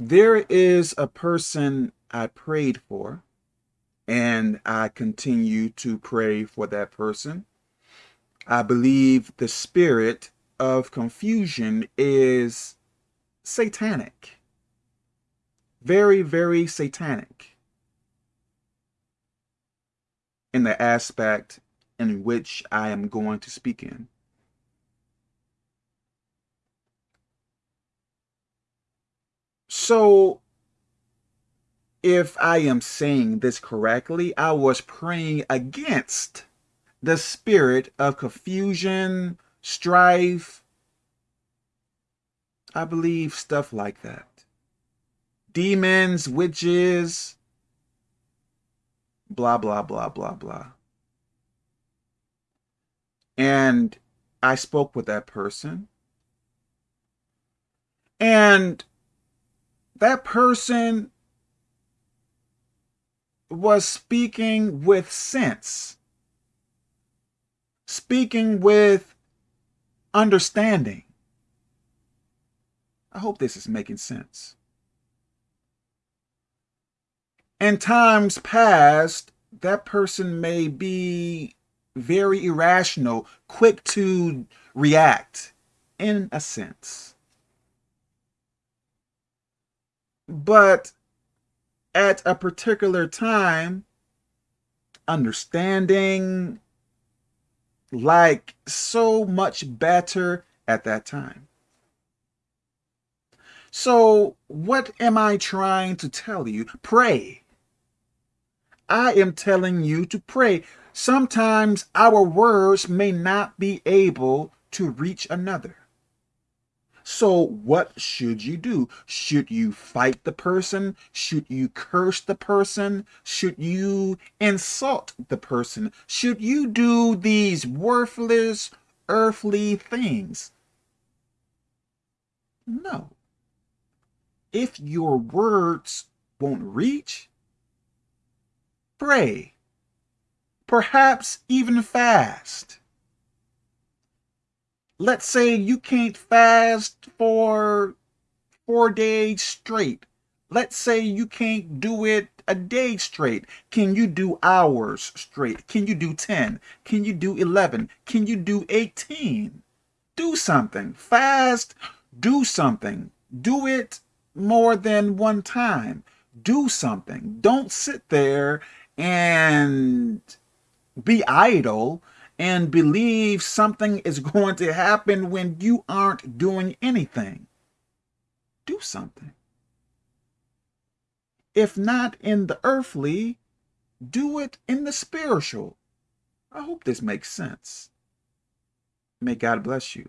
there is a person I prayed for, and I continue to pray for that person. I believe the spirit of confusion is satanic. Very, very satanic in the aspect in which I am going to speak in. So, if I am saying this correctly, I was praying against the spirit of confusion, strife, I believe stuff like that. Demons, witches, blah, blah, blah, blah, blah. And I spoke with that person. And that person was speaking with sense, speaking with understanding. I hope this is making sense. In times past, that person may be very irrational, quick to react, in a sense. But at a particular time, understanding like so much better at that time. So what am I trying to tell you? Pray. I am telling you to pray. Sometimes our words may not be able to reach another. So what should you do? Should you fight the person? Should you curse the person? Should you insult the person? Should you do these worthless earthly things? No. If your words won't reach, pray. Perhaps even fast let's say you can't fast for four days straight. Let's say you can't do it a day straight. Can you do hours straight? Can you do 10? Can you do 11? Can you do 18? Do something. Fast. Do something. Do it more than one time. Do something. Don't sit there and be idle and believe something is going to happen when you aren't doing anything. Do something. If not in the earthly, do it in the spiritual. I hope this makes sense. May God bless you.